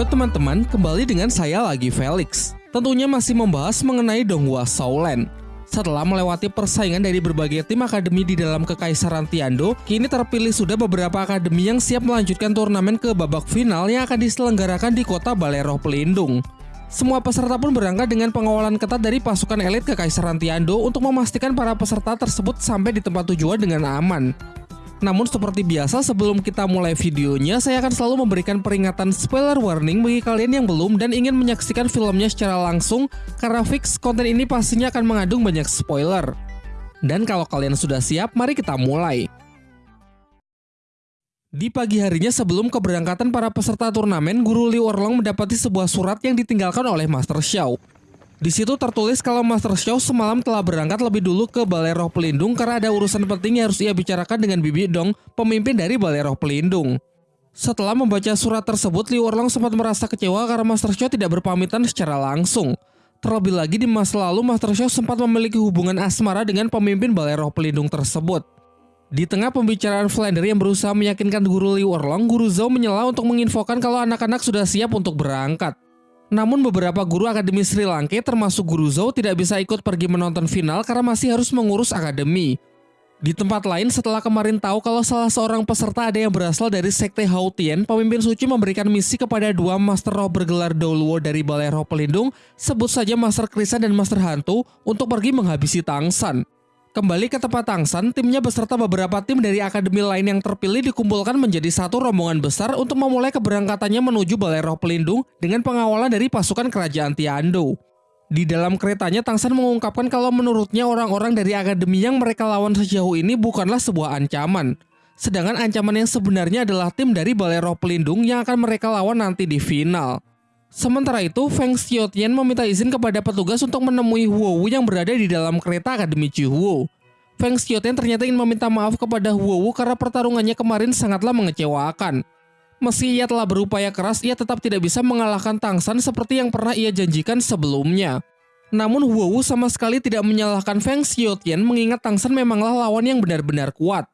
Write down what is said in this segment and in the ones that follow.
Halo teman-teman, kembali dengan saya lagi Felix. Tentunya masih membahas mengenai Donghua Shaolan. Setelah melewati persaingan dari berbagai tim akademi di dalam Kekaisaran Tiando, kini terpilih sudah beberapa akademi yang siap melanjutkan turnamen ke babak final yang akan diselenggarakan di kota Balero Pelindung. Semua peserta pun berangkat dengan pengawalan ketat dari pasukan elit Kekaisaran Tiando untuk memastikan para peserta tersebut sampai di tempat tujuan dengan aman. Namun seperti biasa sebelum kita mulai videonya, saya akan selalu memberikan peringatan spoiler warning bagi kalian yang belum dan ingin menyaksikan filmnya secara langsung karena fix konten ini pastinya akan mengandung banyak spoiler. Dan kalau kalian sudah siap, mari kita mulai. Di pagi harinya sebelum keberangkatan para peserta turnamen, Guru Liu Orlong mendapati sebuah surat yang ditinggalkan oleh Master Xiao. Di situ tertulis kalau Master Xiao semalam telah berangkat lebih dulu ke Balai Roh Pelindung karena ada urusan penting yang harus ia bicarakan dengan Bibi Dong, pemimpin dari Balai Roh Pelindung. Setelah membaca surat tersebut, Liu Erlong sempat merasa kecewa karena Master Xiao tidak berpamitan secara langsung. Terlebih lagi di masa lalu, Master Xiao sempat memiliki hubungan asmara dengan pemimpin Balai Roh Pelindung tersebut. Di tengah pembicaraan Flander yang berusaha meyakinkan guru Liu Erlong, guru Zhao menyela untuk menginfokan kalau anak-anak sudah siap untuk berangkat. Namun beberapa guru akademi Sri Lanka termasuk guru Zhou tidak bisa ikut pergi menonton final karena masih harus mengurus akademi. Di tempat lain setelah kemarin tahu kalau salah seorang peserta ada yang berasal dari Sekte Hautian, pemimpin suci memberikan misi kepada dua Master Roh bergelar Doluo dari Balai Roh Pelindung, sebut saja Master Krisan dan Master Hantu, untuk pergi menghabisi Tangsan. Kembali ke tempat Tangsan, timnya beserta beberapa tim dari akademi lain yang terpilih dikumpulkan menjadi satu rombongan besar untuk memulai keberangkatannya menuju Balai Roh Pelindung dengan pengawalan dari pasukan kerajaan Tiando. Di dalam keretanya, Tangsan mengungkapkan kalau menurutnya orang-orang dari akademi yang mereka lawan sejauh ini bukanlah sebuah ancaman. Sedangkan ancaman yang sebenarnya adalah tim dari Balai Roh Pelindung yang akan mereka lawan nanti di final. Sementara itu, Feng Xiaotian meminta izin kepada petugas untuk menemui Huo Wu yang berada di dalam kereta Akademi Huo. Feng Xiaotian ternyata ingin meminta maaf kepada Huo Wu karena pertarungannya kemarin sangatlah mengecewakan. Meski ia telah berupaya keras, ia tetap tidak bisa mengalahkan Tang San seperti yang pernah ia janjikan sebelumnya. Namun Huo Wu sama sekali tidak menyalahkan Feng Xiaotian mengingat Tang San memanglah lawan yang benar-benar kuat.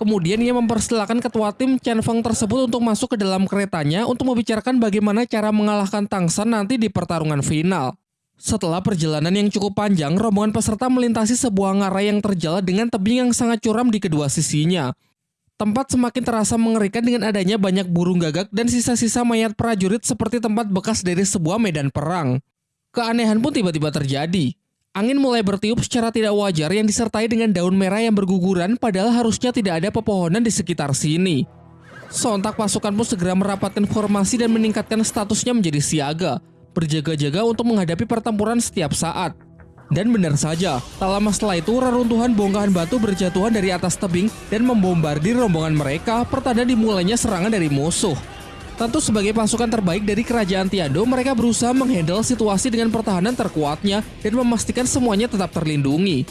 Kemudian ia mempersilahkan ketua tim Chen Feng tersebut untuk masuk ke dalam keretanya untuk membicarakan bagaimana cara mengalahkan Tang San nanti di pertarungan final. Setelah perjalanan yang cukup panjang, rombongan peserta melintasi sebuah ngarai yang terjal dengan tebing yang sangat curam di kedua sisinya. Tempat semakin terasa mengerikan dengan adanya banyak burung gagak dan sisa-sisa mayat prajurit seperti tempat bekas dari sebuah medan perang. Keanehan pun tiba-tiba terjadi. Angin mulai bertiup secara tidak wajar yang disertai dengan daun merah yang berguguran padahal harusnya tidak ada pepohonan di sekitar sini. Sontak pasukan pun segera merapatkan formasi dan meningkatkan statusnya menjadi siaga, berjaga-jaga untuk menghadapi pertempuran setiap saat. Dan benar saja, tak lama setelah itu reruntuhan bongkahan batu berjatuhan dari atas tebing dan membombardir rombongan mereka pertanda dimulainya serangan dari musuh. Tentu sebagai pasukan terbaik dari kerajaan Tiado, mereka berusaha menghandle situasi dengan pertahanan terkuatnya dan memastikan semuanya tetap terlindungi.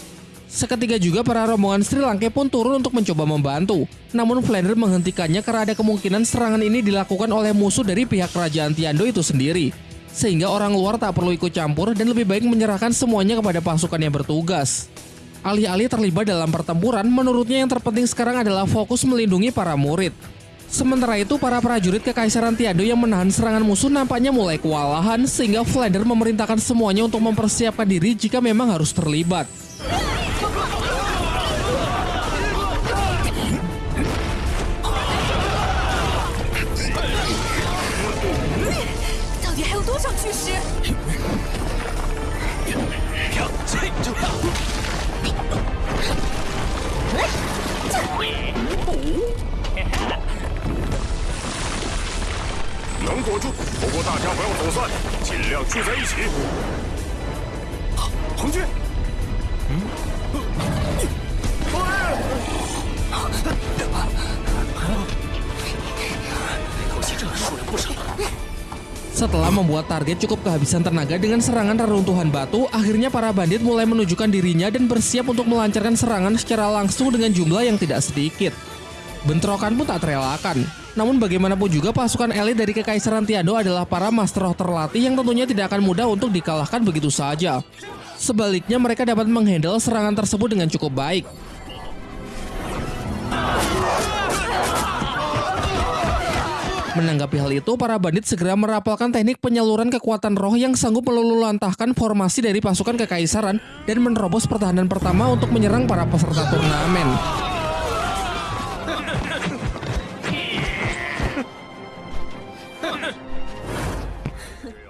Seketika juga para rombongan Sri Lanka pun turun untuk mencoba membantu. Namun Flander menghentikannya karena ada kemungkinan serangan ini dilakukan oleh musuh dari pihak kerajaan Tiando itu sendiri. Sehingga orang luar tak perlu ikut campur dan lebih baik menyerahkan semuanya kepada pasukan yang bertugas. Alih-alih terlibat dalam pertempuran, menurutnya yang terpenting sekarang adalah fokus melindungi para murid. Sementara itu, para prajurit Kekaisaran Tiado yang menahan serangan musuh nampaknya mulai kewalahan sehingga Flander memerintahkan semuanya untuk mempersiapkan diri jika memang harus terlibat. Setelah membuat target cukup kehabisan tenaga dengan serangan reruntuhan batu, akhirnya para bandit mulai menunjukkan dirinya dan bersiap untuk melancarkan serangan secara langsung dengan jumlah yang tidak sedikit. Bentrokan pun tak terelakkan. Namun bagaimanapun juga pasukan elit dari Kekaisaran Tiado adalah para master roh terlatih yang tentunya tidak akan mudah untuk dikalahkan begitu saja. Sebaliknya mereka dapat menghandle serangan tersebut dengan cukup baik. Menanggapi hal itu, para bandit segera merapalkan teknik penyaluran kekuatan roh yang sanggup meluluhlantahkan formasi dari pasukan kekaisaran dan menerobos pertahanan pertama untuk menyerang para peserta turnamen.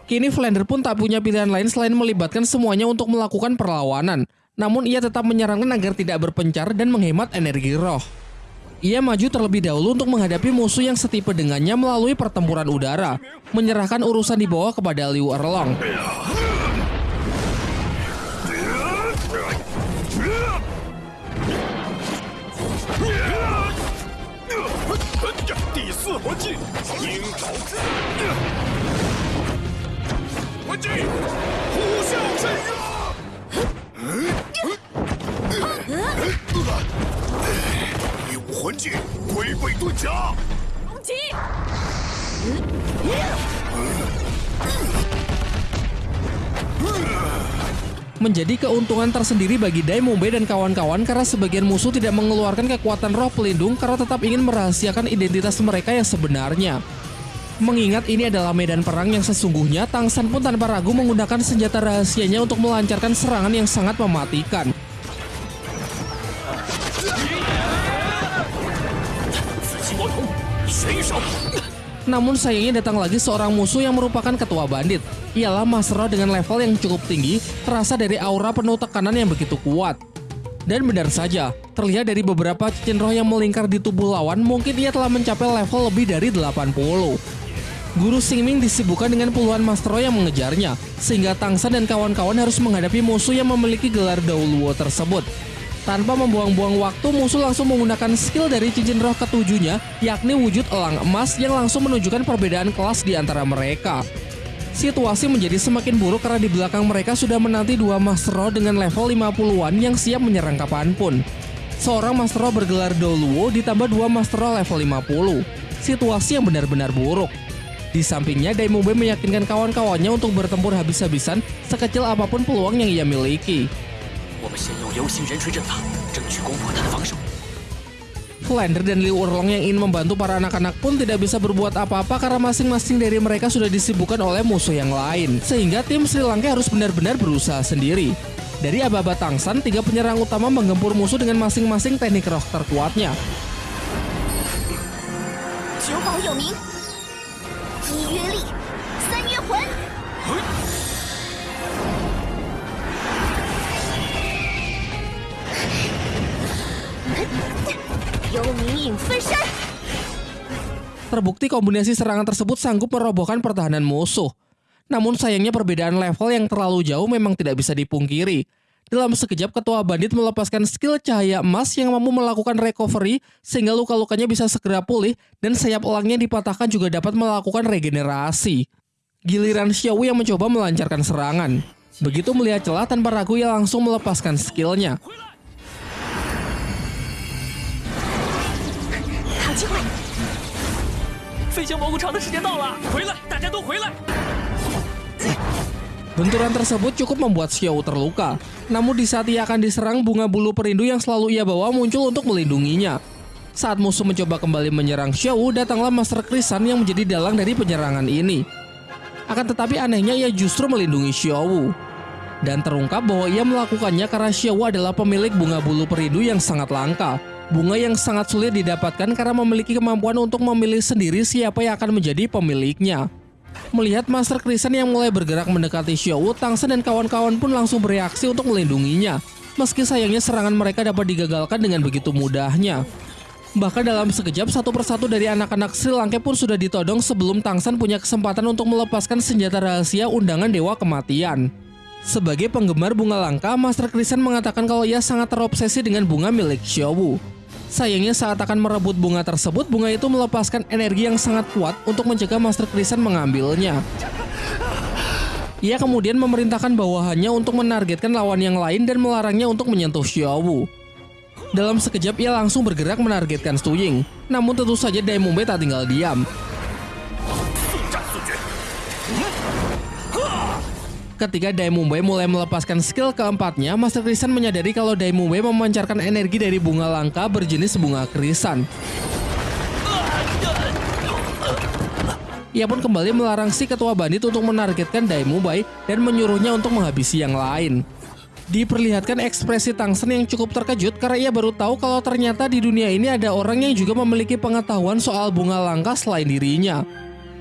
Kini Flander pun tak punya pilihan lain selain melibatkan semuanya untuk melakukan perlawanan. Namun ia tetap menyarankan agar tidak berpencar dan menghemat energi roh. Ia maju terlebih dahulu untuk menghadapi musuh yang setipe dengannya melalui pertempuran udara, menyerahkan urusan di bawah kepada Liu Erlong. Menjadi keuntungan tersendiri bagi Daimombe dan kawan-kawan karena sebagian musuh tidak mengeluarkan kekuatan roh pelindung karena tetap ingin merahasiakan identitas mereka yang sebenarnya. Mengingat ini adalah medan perang yang sesungguhnya, Tangsan pun tanpa ragu menggunakan senjata rahasianya untuk melancarkan serangan yang sangat mematikan. Namun sayangnya datang lagi seorang musuh yang merupakan ketua bandit. Ialah Masro dengan level yang cukup tinggi, terasa dari aura penuh tekanan yang begitu kuat. Dan benar saja, terlihat dari beberapa cincin roh yang melingkar di tubuh lawan, mungkin ia telah mencapai level lebih dari 80. Guru Singming disibukkan dengan puluhan Master yang mengejarnya, sehingga Tangsan dan kawan-kawan harus menghadapi musuh yang memiliki gelar Dauluo tersebut. Tanpa membuang-buang waktu, musuh langsung menggunakan skill dari cincin roh ketujuhnya, yakni wujud elang emas yang langsung menunjukkan perbedaan kelas di antara mereka. Situasi menjadi semakin buruk karena di belakang mereka sudah menanti dua Master Roh dengan level 50-an yang siap menyerang kapan pun. Seorang Master Roh bergelar Doluo ditambah dua Master Roh level 50. Situasi yang benar-benar buruk. Di sampingnya, Daimube meyakinkan kawan-kawannya untuk bertempur habis-habisan sekecil apa pun peluang yang ia miliki. Flander dan Liu Urlong yang ingin membantu para anak-anak pun tidak bisa berbuat apa-apa karena masing-masing dari mereka sudah disibukkan oleh musuh yang lain. Sehingga tim Sri Lanka harus benar-benar berusaha sendiri. Dari Ababa Tangsan, tiga penyerang utama menggempur musuh dengan masing-masing teknik roh terkuatnya. Terbukti kombinasi serangan tersebut sanggup merobohkan pertahanan musuh. Namun sayangnya perbedaan level yang terlalu jauh memang tidak bisa dipungkiri. Dalam sekejap ketua bandit melepaskan skill cahaya emas yang mampu melakukan recovery sehingga luka-lukanya bisa segera pulih dan sayap elangnya dipatahkan juga dapat melakukan regenerasi. Giliran Xiao yang mencoba melancarkan serangan. Begitu melihat celah tanpa ragu ia langsung melepaskan skillnya. 飞行蘑菇场的时间到了，回来，大家都回来。Benturan tersebut cukup membuat Xiao terluka. Namun di saat ia akan diserang, bunga bulu perindu yang selalu ia bawa muncul untuk melindunginya. Saat musuh mencoba kembali menyerang Xiao, datanglah Master Krisan yang menjadi dalang dari penyerangan ini. Akan tetapi anehnya ia justru melindungi Xiao. Dan terungkap bahwa ia melakukannya karena Xiao adalah pemilik bunga bulu perindu yang sangat langka. Bunga yang sangat sulit didapatkan karena memiliki kemampuan untuk memilih sendiri siapa yang akan menjadi pemiliknya. Melihat Master Krisen yang mulai bergerak mendekati Xiao, Tangsen dan kawan-kawan pun langsung bereaksi untuk melindunginya. Meski sayangnya serangan mereka dapat digagalkan dengan begitu mudahnya. Bahkan dalam sekejap satu persatu dari anak-anak Sri Lanka pun sudah ditodong sebelum Tangsan punya kesempatan untuk melepaskan senjata rahasia undangan Dewa Kematian. Sebagai penggemar bunga langka, Master Krisen mengatakan kalau ia sangat terobsesi dengan bunga milik Xiao Sayangnya saat akan merebut bunga tersebut, bunga itu melepaskan energi yang sangat kuat untuk mencegah Master Krisan mengambilnya. Ia kemudian memerintahkan bawahannya untuk menargetkan lawan yang lain dan melarangnya untuk menyentuh Xiaowu. Dalam sekejap ia langsung bergerak menargetkan Su Ying. Namun tentu saja Daimumbe tak tinggal diam. Ketika Daimumbe mulai melepaskan skill keempatnya, Master Krisan menyadari kalau Daimumbe memancarkan energi dari bunga langka berjenis bunga krisan. ia pun kembali melarang si ketua bandit untuk menargetkan Daimubai dan menyuruhnya untuk menghabisi yang lain. Diperlihatkan ekspresi Tangsen yang cukup terkejut karena ia baru tahu kalau ternyata di dunia ini ada orang yang juga memiliki pengetahuan soal bunga langka selain dirinya.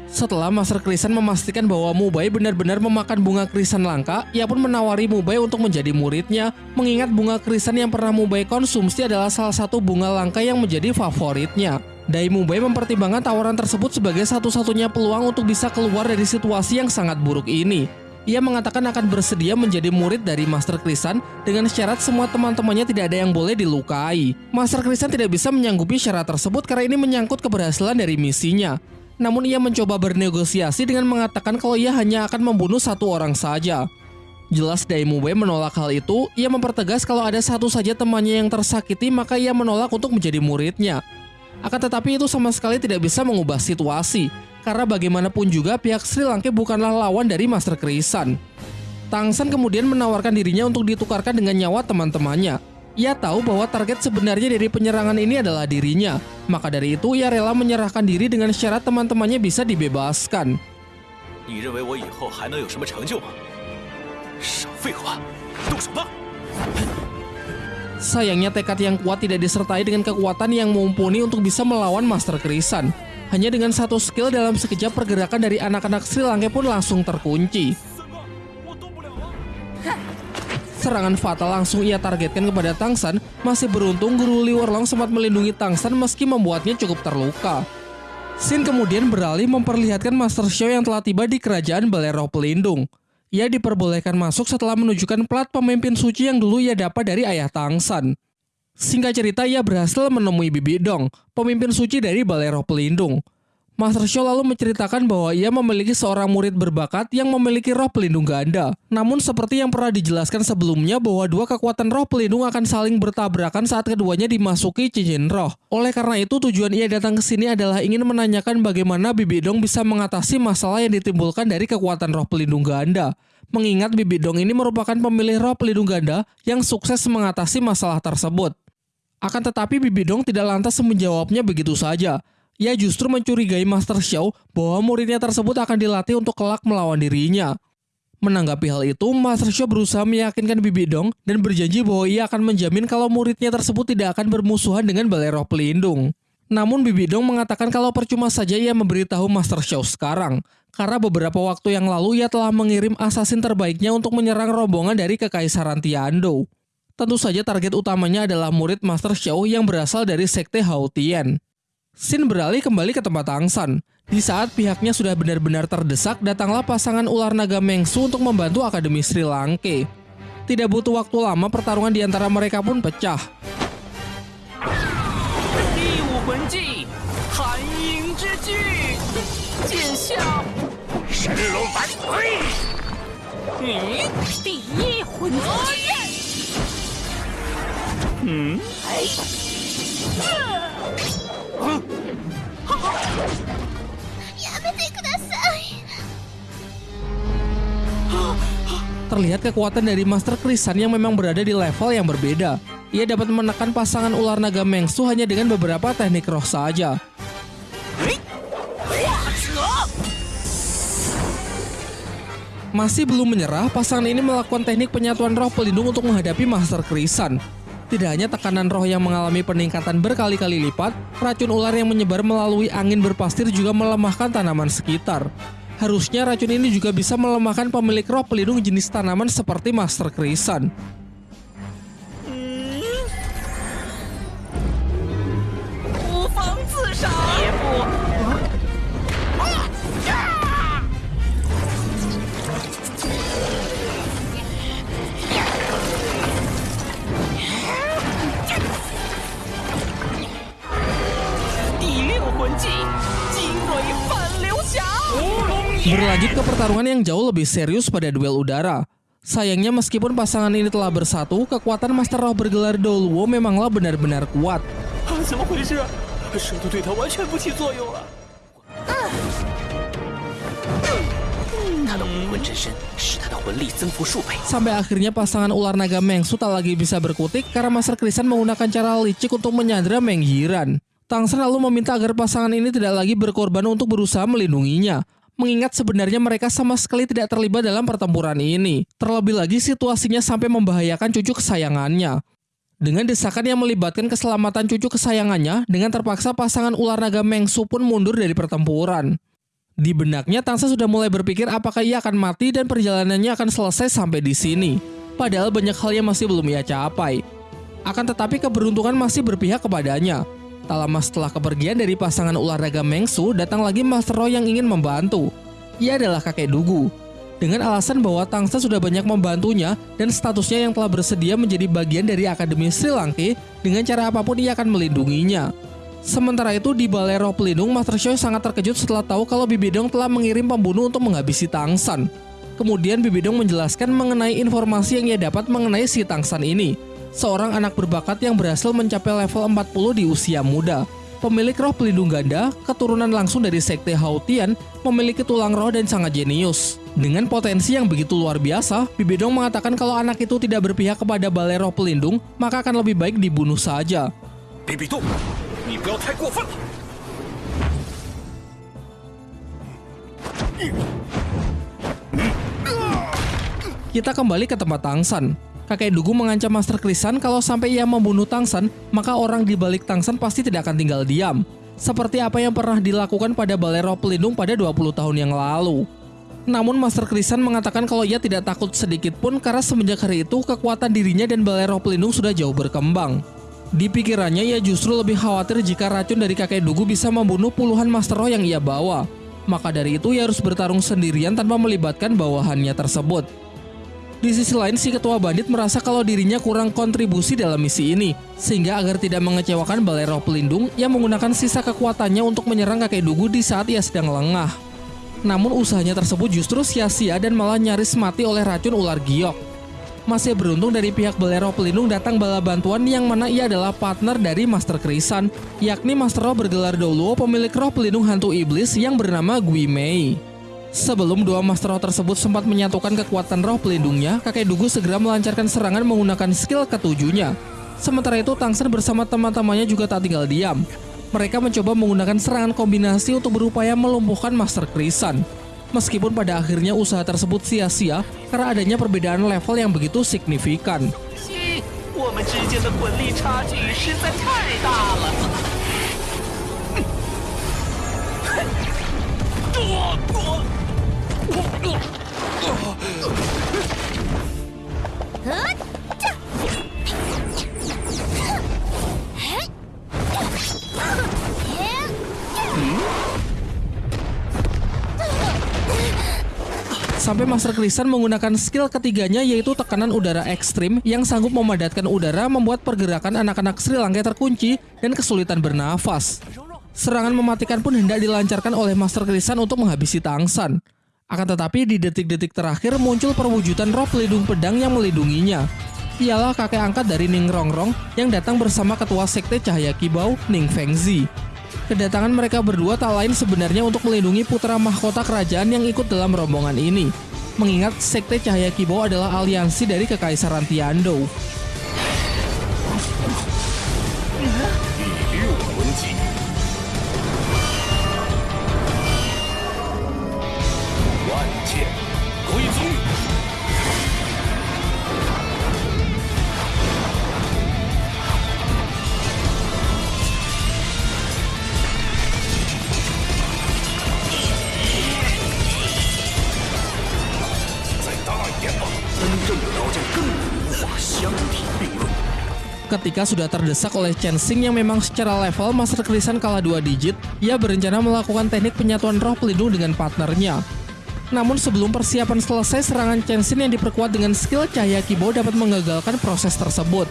Setelah Master Krisan memastikan bahwa Mubai benar-benar memakan bunga krisan langka, ia pun menawari Mubai untuk menjadi muridnya, mengingat bunga krisan yang pernah Mubai konsumsi adalah salah satu bunga langka yang menjadi favoritnya. Dai Mubai mempertimbangkan tawaran tersebut sebagai satu-satunya peluang untuk bisa keluar dari situasi yang sangat buruk ini. Ia mengatakan akan bersedia menjadi murid dari Master Krisan dengan syarat semua teman-temannya tidak ada yang boleh dilukai. Master Krisan tidak bisa menyanggupi syarat tersebut karena ini menyangkut keberhasilan dari misinya. Namun ia mencoba bernegosiasi dengan mengatakan kalau ia hanya akan membunuh satu orang saja. Jelas Daimube menolak hal itu, ia mempertegas kalau ada satu saja temannya yang tersakiti maka ia menolak untuk menjadi muridnya. Akan tetapi itu sama sekali tidak bisa mengubah situasi, karena bagaimanapun juga pihak Sri Lanka bukanlah lawan dari Master Krisan. Tangsan kemudian menawarkan dirinya untuk ditukarkan dengan nyawa teman-temannya. Ia tahu bahwa target sebenarnya dari penyerangan ini adalah dirinya, maka dari itu ia rela menyerahkan diri dengan syarat teman-temannya bisa dibebaskan. Sayangnya tekad yang kuat tidak disertai dengan kekuatan yang mumpuni untuk bisa melawan Master Krisan. Hanya dengan satu skill dalam sekejap pergerakan dari anak-anak Sri Lanka pun langsung terkunci. Serangan fatal langsung ia targetkan kepada Tangsan, masih beruntung Guru Liu Erlong sempat melindungi Tangsan meski membuatnya cukup terluka. Sin kemudian beralih memperlihatkan Master Xiao yang telah tiba di kerajaan Balero Pelindung. Ia diperbolehkan masuk setelah menunjukkan plat pemimpin suci yang dulu ia dapat dari ayah Tangsan. Singkat cerita, ia berhasil menemui Bibi Dong, pemimpin suci dari Balai Pelindung. Master Show lalu menceritakan bahwa ia memiliki seorang murid berbakat yang memiliki roh pelindung ganda. Namun seperti yang pernah dijelaskan sebelumnya bahwa dua kekuatan roh pelindung akan saling bertabrakan saat keduanya dimasuki cincin roh. Oleh karena itu tujuan ia datang ke sini adalah ingin menanyakan bagaimana Bibi Dong bisa mengatasi masalah yang ditimbulkan dari kekuatan roh pelindung ganda. Mengingat Bibi Dong ini merupakan pemilih roh pelindung ganda yang sukses mengatasi masalah tersebut. Akan tetapi Bibidong tidak lantas menjawabnya begitu saja. Ia justru mencurigai Master Xiao bahwa muridnya tersebut akan dilatih untuk kelak melawan dirinya. Menanggapi hal itu, Master Xiao berusaha meyakinkan Bibidong dan berjanji bahwa ia akan menjamin kalau muridnya tersebut tidak akan bermusuhan dengan Balai Roh Pelindung. Namun Bibidong mengatakan kalau percuma saja ia memberitahu Master Xiao sekarang, karena beberapa waktu yang lalu ia telah mengirim asasin terbaiknya untuk menyerang rombongan dari Kekaisaran Tiando. Tentu saja target utamanya adalah murid Master Xiao yang berasal dari Sekte Hao Tian. Xin beralih kembali ke tempat Tangsan. Di saat pihaknya sudah benar-benar terdesak, datanglah pasangan ular naga Mengsu untuk membantu Akademi Sri Lanka. Tidak butuh waktu lama, pertarungan di antara mereka pun pecah. Hmm? Terlihat kekuatan dari Master Krisan yang memang berada di level yang berbeda. Ia dapat menekan pasangan ular naga Mengsu hanya dengan beberapa teknik roh saja. Masih belum menyerah, pasangan ini melakukan teknik penyatuan roh pelindung untuk menghadapi Master Krisan. Tidak hanya tekanan roh yang mengalami peningkatan berkali-kali lipat, racun ular yang menyebar melalui angin berpastir juga melemahkan tanaman sekitar. Harusnya racun ini juga bisa melemahkan pemilik roh pelindung jenis tanaman seperti Master Krisan. Pertarungan yang jauh lebih serius pada duel udara. Sayangnya meskipun pasangan ini telah bersatu, kekuatan Master Roh bergelar Dolwo memanglah benar-benar kuat. Sampai akhirnya pasangan ular naga Mengsu tak lagi bisa berkutik karena Master Krisan menggunakan cara licik untuk menyandra Menghiran. Tang San lalu meminta agar pasangan ini tidak lagi berkorban untuk berusaha melindunginya, mengingat sebenarnya mereka sama sekali tidak terlibat dalam pertempuran ini. Terlebih lagi situasinya sampai membahayakan cucu kesayangannya. Dengan desakan yang melibatkan keselamatan cucu kesayangannya, dengan terpaksa pasangan ular naga Mengsu pun mundur dari pertempuran. Di benaknya, Tangsa sudah mulai berpikir apakah ia akan mati dan perjalanannya akan selesai sampai di sini. Padahal banyak hal yang masih belum ia capai. Akan tetapi keberuntungan masih berpihak kepadanya. Tak lama setelah kepergian dari pasangan olahraga Mengsu, datang lagi Master Roy yang ingin membantu. Ia adalah kakek Dugu. Dengan alasan bahwa Tangsa sudah banyak membantunya dan statusnya yang telah bersedia menjadi bagian dari Akademi Sri Lanka, dengan cara apa pun ia akan melindunginya. Sementara itu di Balai Pelindung, Master Choi sangat terkejut setelah tahu kalau Bibidong telah mengirim pembunuh untuk menghabisi Tangsan. Kemudian Bibidong menjelaskan mengenai informasi yang ia dapat mengenai si Tangsan ini seorang anak berbakat yang berhasil mencapai level 40 di usia muda. Pemilik roh pelindung ganda, keturunan langsung dari sekte Hautian, memiliki tulang roh dan sangat jenius. Dengan potensi yang begitu luar biasa, Bibidong mengatakan kalau anak itu tidak berpihak kepada balai roh pelindung, maka akan lebih baik dibunuh saja. Bibidong, Kita kembali ke tempat Tangsan kakek Dugu mengancam Master Krisan kalau sampai ia membunuh Tangsan, maka orang di balik Tangsan pasti tidak akan tinggal diam. Seperti apa yang pernah dilakukan pada Balai Roh Pelindung pada 20 tahun yang lalu. Namun Master Krisan mengatakan kalau ia tidak takut sedikit pun karena semenjak hari itu kekuatan dirinya dan Balai Roh Pelindung sudah jauh berkembang. Di pikirannya ia justru lebih khawatir jika racun dari kakek Dugu bisa membunuh puluhan Master Roh yang ia bawa. Maka dari itu ia harus bertarung sendirian tanpa melibatkan bawahannya tersebut. Di sisi lain, si ketua bandit merasa kalau dirinya kurang kontribusi dalam misi ini, sehingga agar tidak mengecewakan balai roh pelindung, ia menggunakan sisa kekuatannya untuk menyerang kakek Dugu di saat ia sedang lengah. Namun usahanya tersebut justru sia-sia dan malah nyaris mati oleh racun ular giok. Masih beruntung dari pihak balai roh pelindung datang bala bantuan yang mana ia adalah partner dari Master Krisan, yakni Master Roh bergelar Doluo pemilik roh pelindung hantu iblis yang bernama Gui Mei. Sebelum dua Master Roh tersebut sempat menyatukan kekuatan roh pelindungnya, kakek Dugu segera melancarkan serangan menggunakan skill ketujuhnya. Sementara itu, Tangsen bersama teman-temannya juga tak tinggal diam. Mereka mencoba menggunakan serangan kombinasi untuk berupaya melumpuhkan Master Krisan. Meskipun pada akhirnya usaha tersebut sia-sia karena adanya perbedaan level yang begitu signifikan. Sampai Master Krisan menggunakan skill ketiganya yaitu tekanan udara ekstrim yang sanggup memadatkan udara membuat pergerakan anak-anak Sri Lanka terkunci dan kesulitan bernafas. Serangan mematikan pun hendak dilancarkan oleh Master Krisan untuk menghabisi Tangsan. Akan tetapi di detik-detik terakhir muncul perwujudan roh pelindung pedang yang melindunginya. Ialah kakek angkat dari Ning Rongrong yang datang bersama ketua sekte Cahaya Kibau, Ning Fengzi. Kedatangan mereka berdua tak lain sebenarnya untuk melindungi putra mahkota kerajaan yang ikut dalam rombongan ini. Mengingat sekte Cahaya Kibau adalah aliansi dari Kekaisaran Tiandou. Ketika sudah terdesak oleh Chen Xing yang memang secara level Master Krisan kalah dua digit, ia berencana melakukan teknik penyatuan roh pelindung dengan partnernya. Namun sebelum persiapan selesai, serangan Chen Xing yang diperkuat dengan skill cahaya Kibo dapat mengagalkan proses tersebut.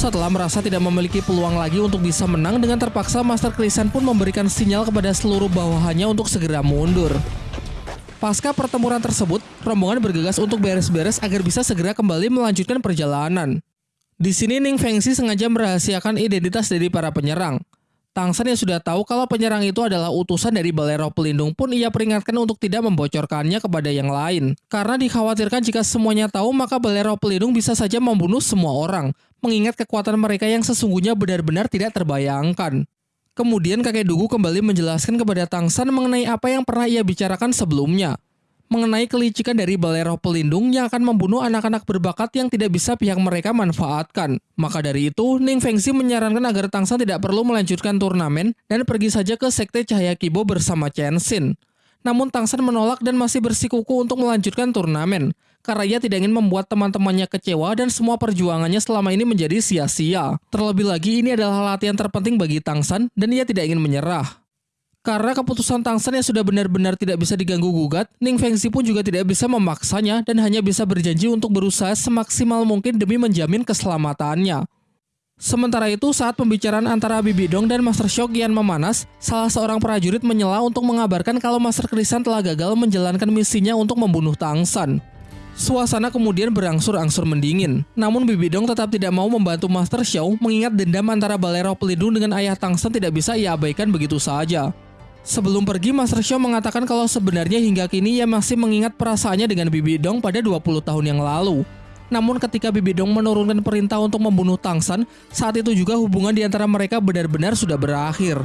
Setelah merasa tidak memiliki peluang lagi untuk bisa menang dengan terpaksa Master Krisan pun memberikan sinyal kepada seluruh bawahannya untuk segera mundur. Pasca pertempuran tersebut, rombongan bergegas untuk beres-beres agar bisa segera kembali melanjutkan perjalanan. Di sini Ning Fengxi sengaja merahasiakan identitas dari para penyerang. Tangsan yang sudah tahu kalau penyerang itu adalah utusan dari Balai Pelindung pun ia peringatkan untuk tidak membocorkannya kepada yang lain. Karena dikhawatirkan jika semuanya tahu maka Balai Pelindung bisa saja membunuh semua orang, mengingat kekuatan mereka yang sesungguhnya benar-benar tidak terbayangkan. Kemudian kakek Dugu kembali menjelaskan kepada Tangsan mengenai apa yang pernah ia bicarakan sebelumnya mengenai kelicikan dari balai roh pelindung yang akan membunuh anak-anak berbakat yang tidak bisa pihak mereka manfaatkan. Maka dari itu, Ning Fengxi menyarankan agar Tangsan tidak perlu melanjutkan turnamen dan pergi saja ke Sekte Cahaya Kibo bersama Chen Xin. Namun Tangsan menolak dan masih bersikuku untuk melanjutkan turnamen, karena ia tidak ingin membuat teman-temannya kecewa dan semua perjuangannya selama ini menjadi sia-sia. Terlebih lagi ini adalah latihan terpenting bagi Tangsan dan ia tidak ingin menyerah. Karena keputusan Tangsan yang sudah benar-benar tidak bisa diganggu-gugat, Ning Fengxi pun juga tidak bisa memaksanya dan hanya bisa berjanji untuk berusaha semaksimal mungkin demi menjamin keselamatannya. Sementara itu, saat pembicaraan antara Bibi Dong dan Master Shock Yan memanas, salah seorang prajurit menyela untuk mengabarkan kalau Master Krisan telah gagal menjalankan misinya untuk membunuh Tangsan. Suasana kemudian berangsur-angsur mendingin. Namun Bibi Dong tetap tidak mau membantu Master Xiao mengingat dendam antara Balero Pelindung dengan ayah Tangsan tidak bisa ia abaikan begitu saja. Sebelum pergi, Master Show mengatakan kalau sebenarnya hingga kini ia masih mengingat perasaannya dengan Bibi Dong pada 20 tahun yang lalu. Namun ketika Bibi Dong menurunkan perintah untuk membunuh Tangsan, saat itu juga hubungan di antara mereka benar-benar sudah berakhir.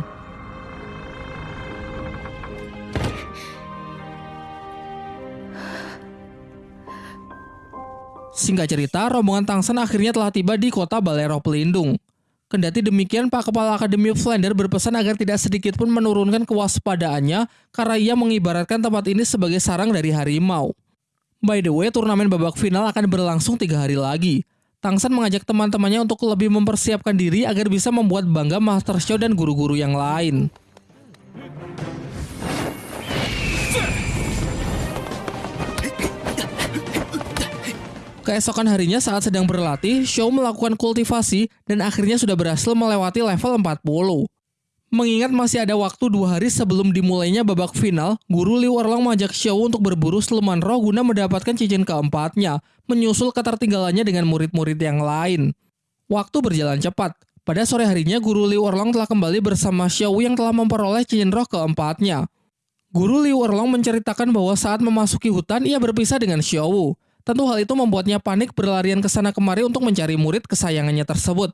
Singkat cerita, rombongan Tangsan akhirnya telah tiba di kota Balero Pelindung. Kendati demikian, Pak Kepala Akademi Flander berpesan agar tidak sedikit pun menurunkan kewaspadaannya karena ia mengibaratkan tempat ini sebagai sarang dari harimau. By the way, turnamen babak final akan berlangsung tiga hari lagi. Tangsan mengajak teman-temannya untuk lebih mempersiapkan diri agar bisa membuat bangga Master Show dan guru-guru yang lain. Keesokan harinya saat sedang berlatih, Show melakukan kultivasi dan akhirnya sudah berhasil melewati level 40. Mengingat masih ada waktu dua hari sebelum dimulainya babak final, Guru Liu Erlong mengajak Show untuk berburu seluman roh guna mendapatkan cincin keempatnya, menyusul ketertinggalannya dengan murid-murid yang lain. Waktu berjalan cepat. Pada sore harinya, Guru Liu Erlong telah kembali bersama Xiao yang telah memperoleh cincin roh keempatnya. Guru Liu Erlong menceritakan bahwa saat memasuki hutan, ia berpisah dengan Xiao. Tentu hal itu membuatnya panik berlarian ke sana kemari untuk mencari murid kesayangannya tersebut.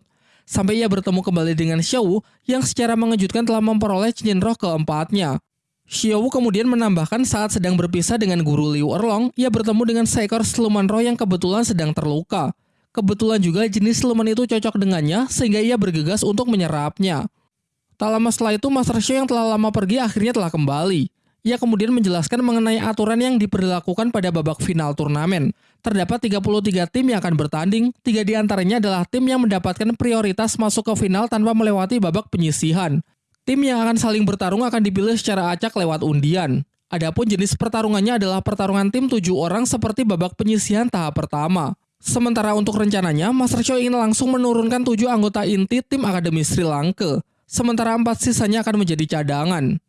Sampai ia bertemu kembali dengan Xiao yang secara mengejutkan telah memperoleh cincin roh keempatnya. Xiao kemudian menambahkan saat sedang berpisah dengan guru Liu Erlong, ia bertemu dengan seekor siluman roh yang kebetulan sedang terluka. Kebetulan juga jenis siluman itu cocok dengannya sehingga ia bergegas untuk menyerapnya. Tak lama setelah itu Master Xiao yang telah lama pergi akhirnya telah kembali. Ia kemudian menjelaskan mengenai aturan yang diperlakukan pada babak final turnamen. Terdapat 33 tim yang akan bertanding, tiga di antaranya adalah tim yang mendapatkan prioritas masuk ke final tanpa melewati babak penyisihan. Tim yang akan saling bertarung akan dipilih secara acak lewat undian. Adapun jenis pertarungannya adalah pertarungan tim tujuh orang seperti babak penyisihan tahap pertama. Sementara untuk rencananya, Master Show ingin langsung menurunkan tujuh anggota inti tim Akademi Sri Lanka. Sementara empat sisanya akan menjadi cadangan.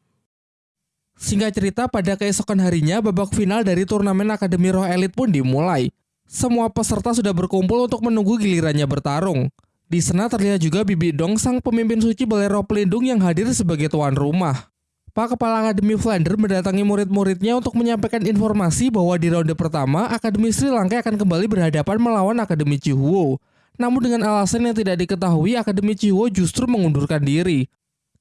Singkat cerita, pada keesokan harinya, babak final dari turnamen Akademi Roh Elite pun dimulai. Semua peserta sudah berkumpul untuk menunggu gilirannya bertarung. Di sana terlihat juga Bibi Dong, sang pemimpin suci Balai Roh Pelindung yang hadir sebagai tuan rumah. Pak Kepala Akademi Flander mendatangi murid-muridnya untuk menyampaikan informasi bahwa di ronde pertama, Akademi Sri Lanka akan kembali berhadapan melawan Akademi Chihuo. Namun dengan alasan yang tidak diketahui, Akademi Chihuo justru mengundurkan diri.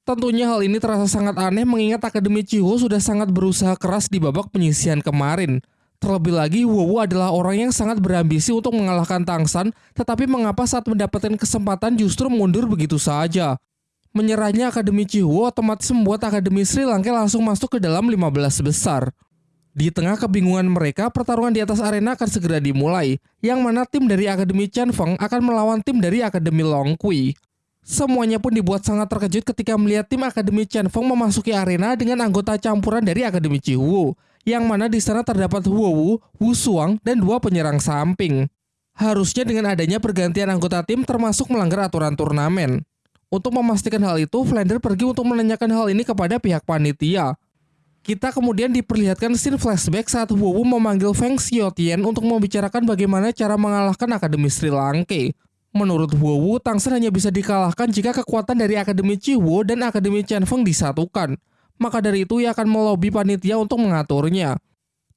Tentunya hal ini terasa sangat aneh mengingat Akademi Chiho sudah sangat berusaha keras di babak penyisian kemarin. Terlebih lagi, Wowo adalah orang yang sangat berambisi untuk mengalahkan Tangsan, tetapi mengapa saat mendapatkan kesempatan justru mundur begitu saja? Menyerahnya Akademi Chihuo otomatis membuat Akademi Sri Lanka langsung masuk ke dalam 15 besar. Di tengah kebingungan mereka, pertarungan di atas arena akan segera dimulai, yang mana tim dari Akademi Chen Feng akan melawan tim dari Akademi Long Kui. Semuanya pun dibuat sangat terkejut ketika melihat tim Akademi Chen Feng memasuki arena dengan anggota campuran dari Akademi Cihuo, yang mana di sana terdapat Huo Wu, Wu Suang, dan dua penyerang samping. Harusnya dengan adanya pergantian anggota tim termasuk melanggar aturan turnamen. Untuk memastikan hal itu, Flander pergi untuk menanyakan hal ini kepada pihak panitia. Kita kemudian diperlihatkan scene flashback saat Huo Wu memanggil Feng Xiaotian untuk membicarakan bagaimana cara mengalahkan Akademi Sri Lanka. Menurut Wu, Tangsen hanya bisa dikalahkan jika kekuatan dari Akademi Chiwo dan Akademi Feng disatukan. Maka dari itu ia akan melobi panitia untuk mengaturnya.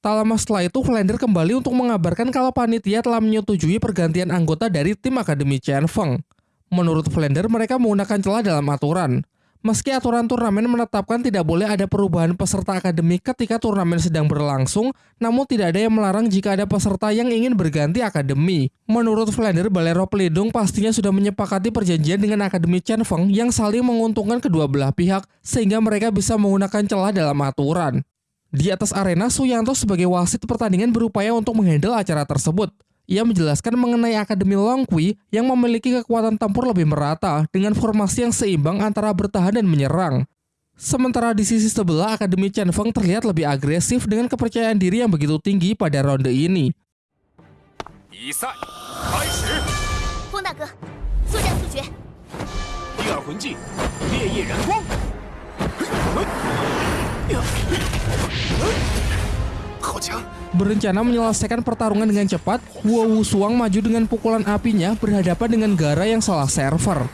Tak lama setelah itu, Flander kembali untuk mengabarkan kalau panitia telah menyetujui pergantian anggota dari tim Akademi Feng. Menurut Flander, mereka menggunakan celah dalam aturan. Meski aturan turnamen menetapkan tidak boleh ada perubahan peserta akademik ketika turnamen sedang berlangsung, namun tidak ada yang melarang jika ada peserta yang ingin berganti akademi. Menurut Flander, Balero Pelindung pastinya sudah menyepakati perjanjian dengan Akademi Chen Feng yang saling menguntungkan kedua belah pihak, sehingga mereka bisa menggunakan celah dalam aturan. Di atas arena, Suyanto sebagai wasit pertandingan berupaya untuk menghandle acara tersebut. Ia menjelaskan mengenai Akademi Longqui yang memiliki kekuatan tempur lebih merata dengan formasi yang seimbang antara bertahan dan menyerang. Sementara di sisi sebelah, Akademi Chen Feng terlihat lebih agresif dengan kepercayaan diri yang begitu tinggi pada ronde ini. Berencana menyelesaikan pertarungan dengan cepat, Wu Suang maju dengan pukulan apinya berhadapan dengan Gara yang salah server.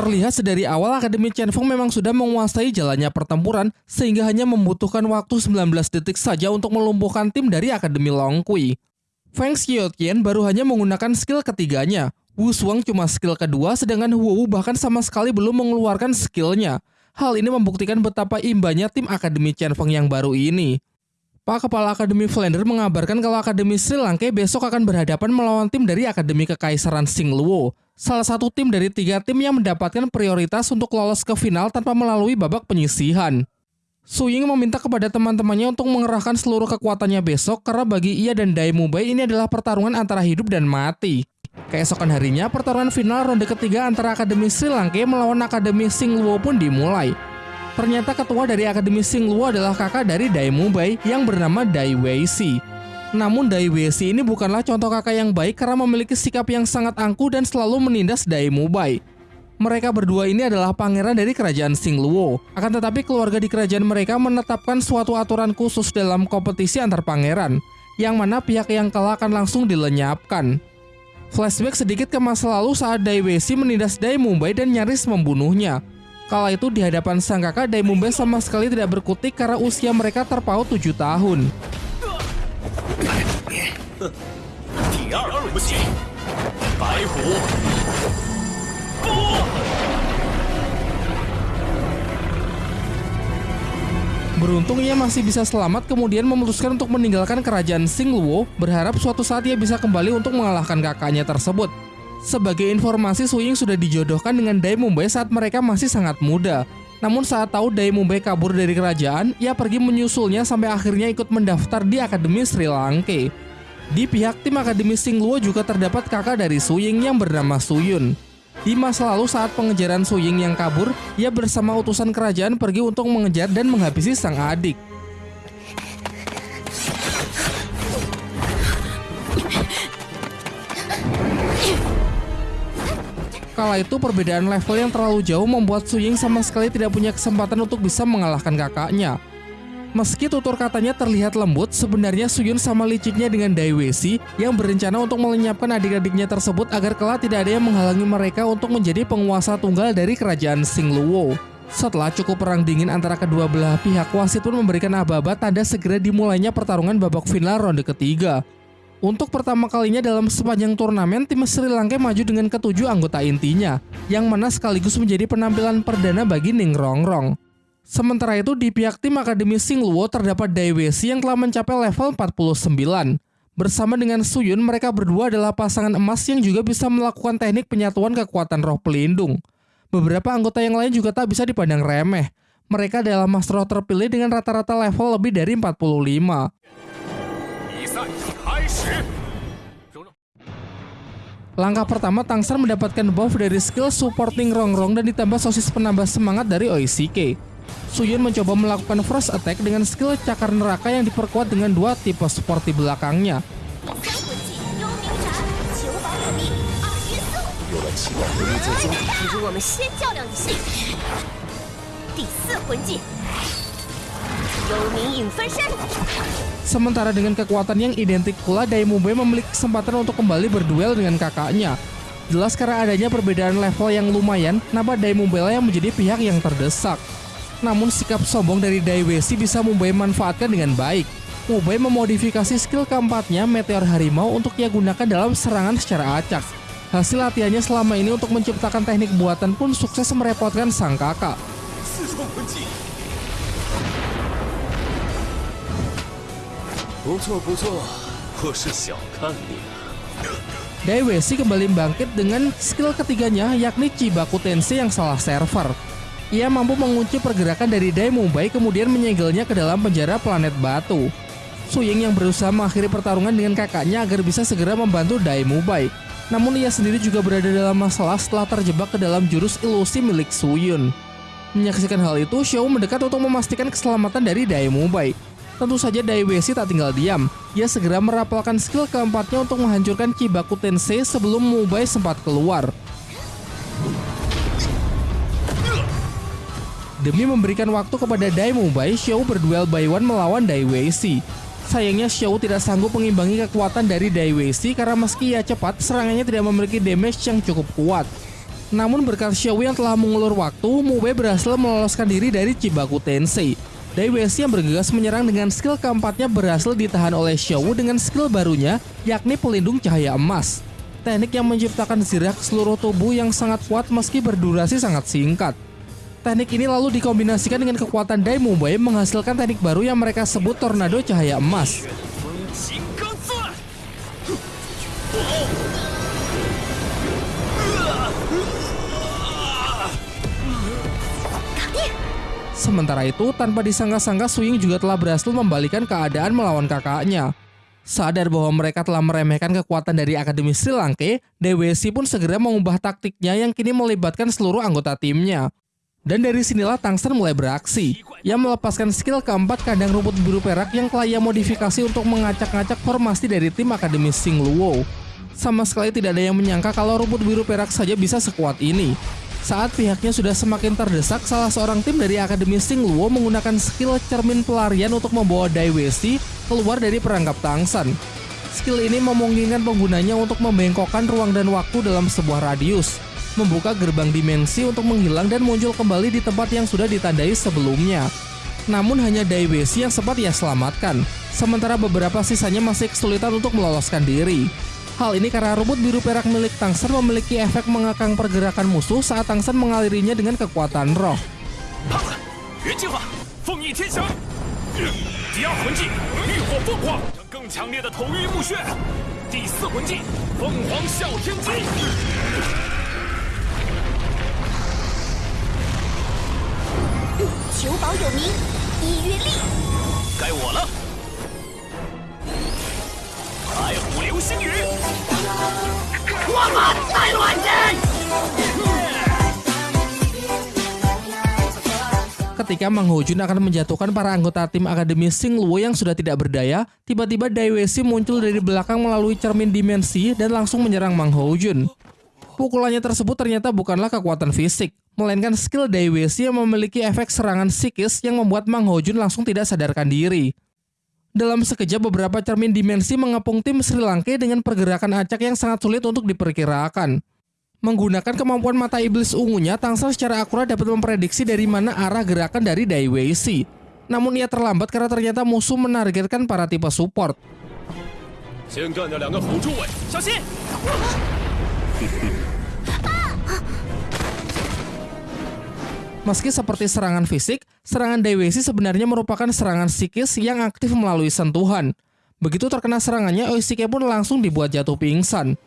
Terlihat sedari awal Akademi Chen Feng memang sudah menguasai jalannya pertempuran sehingga hanya membutuhkan waktu 19 detik saja untuk melumpuhkan tim dari Akademi Long Kui. Feng Xiaotian baru hanya menggunakan skill ketiganya. Wu Shuang cuma skill kedua sedangkan Wu bahkan sama sekali belum mengeluarkan skillnya. Hal ini membuktikan betapa imbanya tim Akademi Chen Feng yang baru ini. Pak Kepala Akademi Flander mengabarkan kalau Akademi Sri Lanka besok akan berhadapan melawan tim dari Akademi Kekaisaran Singluo salah satu tim dari tiga tim yang mendapatkan prioritas untuk lolos ke final tanpa melalui babak penyisihan. Suying meminta kepada teman-temannya untuk mengerahkan seluruh kekuatannya besok karena bagi ia dan Dai Mubai ini adalah pertarungan antara hidup dan mati. Keesokan harinya, pertarungan final ronde ketiga antara Akademi Sri Lanka melawan Akademi Singluo pun dimulai. Ternyata ketua dari Akademi Singluo adalah kakak dari Dai Mubai yang bernama Dai Weishi. Namun Dai Weishi ini bukanlah contoh kakak yang baik karena memiliki sikap yang sangat angkuh dan selalu menindas Dai Mubai. Mereka berdua ini adalah pangeran dari kerajaan Singluo. Akan tetapi keluarga di kerajaan mereka menetapkan suatu aturan khusus dalam kompetisi antar pangeran, yang mana pihak yang kalah akan langsung dilenyapkan. Flashback sedikit ke masa lalu saat Dai Weishi menindas Dai Mubai dan nyaris membunuhnya. Kala itu di hadapan sang kakak, Dai Mubai sama sekali tidak berkutik karena usia mereka terpaut 7 tahun. Beruntung ia masih bisa selamat kemudian memutuskan untuk meninggalkan kerajaan Singluo berharap suatu saat ia bisa kembali untuk mengalahkan kakaknya tersebut. Sebagai informasi Suying sudah dijodohkan dengan Dai Mumbai saat mereka masih sangat muda. Namun saat tahu Dai Mumbai kabur dari kerajaan, ia pergi menyusulnya sampai akhirnya ikut mendaftar di Akademi Sri Lanka. Di pihak tim Akademi Singluo juga terdapat kakak dari Suying yang bernama Suyun. Di masa lalu saat pengejaran Suying yang kabur, ia bersama utusan kerajaan pergi untuk mengejar dan menghabisi sang adik. Kala itu perbedaan level yang terlalu jauh membuat Suying sama sekali tidak punya kesempatan untuk bisa mengalahkan kakaknya. Meski tutur katanya terlihat lembut, sebenarnya Suyun sama liciknya dengan Dai Weishi yang berencana untuk melenyapkan adik-adiknya tersebut agar kelak tidak ada yang menghalangi mereka untuk menjadi penguasa tunggal dari kerajaan Singluo. Setelah cukup perang dingin antara kedua belah pihak, wasit pun memberikan aba-aba tanda segera dimulainya pertarungan babak final ronde ketiga. Untuk pertama kalinya dalam sepanjang turnamen, tim Sri Lanka maju dengan ketujuh anggota intinya, yang mana sekaligus menjadi penampilan perdana bagi Ning Rongrong. Sementara itu di pihak tim Akademi Singluo terdapat Dai Weishi yang telah mencapai level 49. Bersama dengan Suyun, mereka berdua adalah pasangan emas yang juga bisa melakukan teknik penyatuan kekuatan roh pelindung. Beberapa anggota yang lain juga tak bisa dipandang remeh. Mereka adalah Master Roh terpilih dengan rata-rata level lebih dari 45. Langkah pertama, Tangsan mendapatkan buff dari skill supporting Rongrong dan ditambah sosis penambah semangat dari Oishike. Suyun mencoba melakukan first attack dengan skill cakar neraka yang diperkuat dengan dua tipe support di belakangnya. Sementara dengan kekuatan yang identik pula, Daimube memiliki kesempatan untuk kembali berduel dengan kakaknya. Jelas karena adanya perbedaan level yang lumayan, nama Daimube yang menjadi pihak yang terdesak. Namun sikap sombong dari Daiwesi bisa Mumbai manfaatkan dengan baik. Mumbai memodifikasi skill keempatnya Meteor Harimau untuk ia gunakan dalam serangan secara acak. Hasil latihannya selama ini untuk menciptakan teknik buatan pun sukses merepotkan sang kakak. Daiwesi kembali bangkit dengan skill ketiganya yakni Chibaku Tensei yang salah server. Ia mampu mengunci pergerakan dari Dai Mumbai kemudian menyegelnya ke dalam penjara planet batu. Suying yang berusaha mengakhiri pertarungan dengan kakaknya agar bisa segera membantu Dai Mumbai. Namun ia sendiri juga berada dalam masalah setelah terjebak ke dalam jurus ilusi milik Suyun. Menyaksikan hal itu, Xiao mendekat untuk memastikan keselamatan dari Dai Mumbai. Tentu saja Daiwesi tak tinggal diam. Ia segera merapalkan skill keempatnya untuk menghancurkan Kibaku Tensei sebelum Mubai sempat keluar. Demi memberikan waktu kepada Dai Mubai, Xiao berduel by one melawan Daiwesi. Sayangnya Xiao tidak sanggup mengimbangi kekuatan dari Daiwesi karena meski ia cepat, serangannya tidak memiliki damage yang cukup kuat. Namun berkat Xiao yang telah mengulur waktu, Mubai berhasil meloloskan diri dari Chibaku Tensei. Daiwesi yang bergegas menyerang dengan skill keempatnya berhasil ditahan oleh Xiao dengan skill barunya, yakni pelindung cahaya emas. Teknik yang menciptakan zirak seluruh tubuh yang sangat kuat meski berdurasi sangat singkat. Teknik ini lalu dikombinasikan dengan kekuatan Dai Mubai menghasilkan teknik baru yang mereka sebut Tornado Cahaya Emas. Sementara itu, tanpa disangka-sangka Swing juga telah berhasil membalikan keadaan melawan kakaknya. Sadar bahwa mereka telah meremehkan kekuatan dari Akademi Sri Lanka, DWC pun segera mengubah taktiknya yang kini melibatkan seluruh anggota timnya. Dan dari sinilah Tangster mulai beraksi. Ia melepaskan skill keempat kandang rumput biru perak yang telah modifikasi untuk mengacak-ngacak formasi dari tim Akademi Sing Luo. Sama sekali tidak ada yang menyangka kalau rumput biru perak saja bisa sekuat ini. Saat pihaknya sudah semakin terdesak, salah seorang tim dari Akademi Sing Luo menggunakan skill cermin pelarian untuk membawa Dai Wesi keluar dari perangkap Tangsan. Skill ini memungkinkan penggunanya untuk membengkokkan ruang dan waktu dalam sebuah radius, membuka gerbang dimensi untuk menghilang dan muncul kembali di tempat yang sudah ditandai sebelumnya. Namun hanya Dai Wesi yang sempat ia selamatkan, sementara beberapa sisanya masih kesulitan untuk meloloskan diri. Hal ini karena rumput biru perak milik Tangsen memiliki efek mengekang pergerakan musuh saat Tangsen mengalirinya dengan kekuatan roh. Ketika Mang Hojun akan menjatuhkan para anggota tim Akademi Sing Luo yang sudah tidak berdaya, tiba-tiba Daiwesi muncul dari belakang melalui cermin dimensi dan langsung menyerang Mang Hojun. Pukulannya tersebut ternyata bukanlah kekuatan fisik, melainkan skill Daiwesi yang memiliki efek serangan psikis yang membuat Mang Hojun langsung tidak sadarkan diri. Dalam sekejap beberapa cermin dimensi mengepung tim Sri Lanka dengan pergerakan acak yang sangat sulit untuk diperkirakan. Menggunakan kemampuan mata iblis ungunya, Tangsel secara akurat dapat memprediksi dari mana arah gerakan dari Dai Weishi. Namun ia terlambat karena ternyata musuh menargetkan para tipe support. Meski seperti serangan fisik, serangan Daiwesi sebenarnya merupakan serangan psikis yang aktif melalui sentuhan. Begitu terkena serangannya, Oishike pun langsung dibuat jatuh pingsan.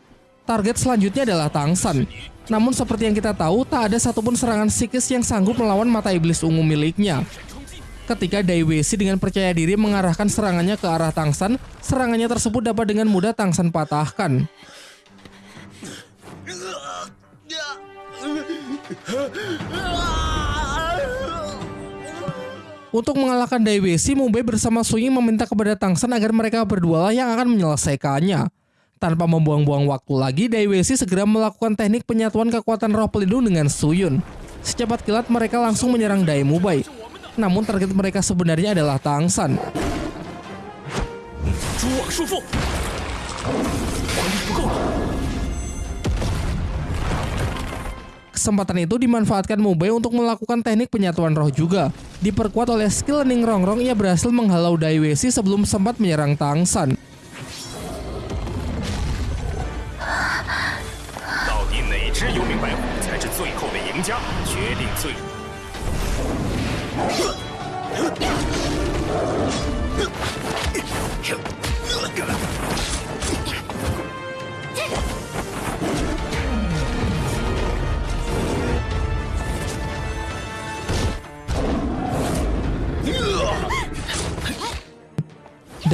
Target selanjutnya adalah Tangsan. Namun seperti yang kita tahu, tak ada satupun serangan psikis yang sanggup melawan mata iblis ungu miliknya. Ketika Daiwesi dengan percaya diri mengarahkan serangannya ke arah Tangsan, serangannya tersebut dapat dengan mudah Tangsan patahkan. Untuk mengalahkan Daiwesi, Mumbai bersama Suying meminta kepada Tangsan agar mereka berdua lah yang akan menyelesaikannya. Tanpa membuang-buang waktu lagi, Daiwesi segera melakukan teknik penyatuan kekuatan roh pelindung dengan Suyun. Secepat kilat mereka langsung menyerang Dai Mubai. Namun target mereka sebenarnya adalah Tangsan. Kesempatan itu dimanfaatkan Mubei untuk melakukan teknik penyatuan roh juga. Diperkuat oleh skill Ning Rongrong, ia berhasil menghalau Dai Wesi sebelum sempat menyerang Tangsan. Dai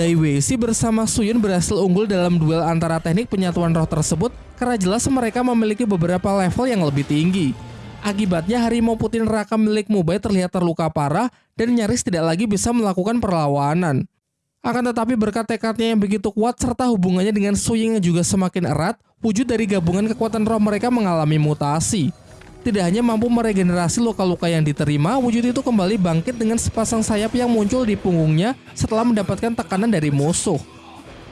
Weixi bersama Suyun berhasil unggul dalam duel antara teknik penyatuan roh tersebut karena jelas mereka memiliki beberapa level yang lebih tinggi. Akibatnya harimau putih neraka milik Mubai terlihat terluka parah dan nyaris tidak lagi bisa melakukan perlawanan. Akan tetapi berkat tekadnya yang begitu kuat serta hubungannya dengan Suying yang juga semakin erat, wujud dari gabungan kekuatan roh mereka mengalami mutasi. Tidak hanya mampu meregenerasi luka-luka yang diterima, wujud itu kembali bangkit dengan sepasang sayap yang muncul di punggungnya setelah mendapatkan tekanan dari musuh.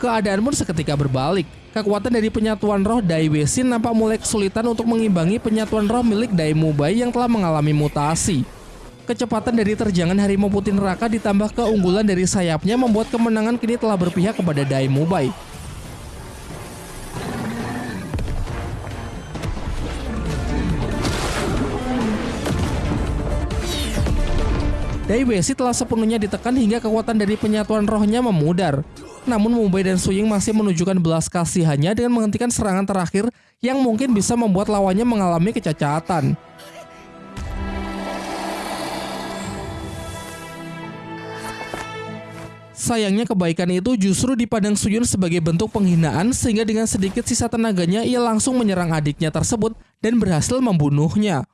Keadaan pun seketika berbalik. Kekuatan dari penyatuan roh Dai Wesin nampak mulai kesulitan untuk mengimbangi penyatuan roh milik Dai Mubai yang telah mengalami mutasi. Kecepatan dari terjangan harimau putih neraka ditambah keunggulan dari sayapnya membuat kemenangan kini telah berpihak kepada Dai Daiwesi telah sepenuhnya ditekan hingga kekuatan dari penyatuan rohnya memudar. Namun Mumbai dan Suying masih menunjukkan belas kasihannya dengan menghentikan serangan terakhir yang mungkin bisa membuat lawannya mengalami kecacatan. Sayangnya kebaikan itu justru dipandang Suyun sebagai bentuk penghinaan sehingga dengan sedikit sisa tenaganya ia langsung menyerang adiknya tersebut dan berhasil membunuhnya.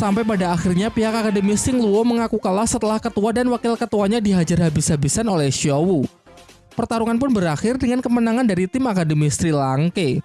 Sampai pada akhirnya pihak Akademi Sing Luo mengaku kalah setelah ketua dan wakil ketuanya dihajar habis-habisan oleh Xiao Wu. Pertarungan pun berakhir dengan kemenangan dari tim Akademi Sri Lanka.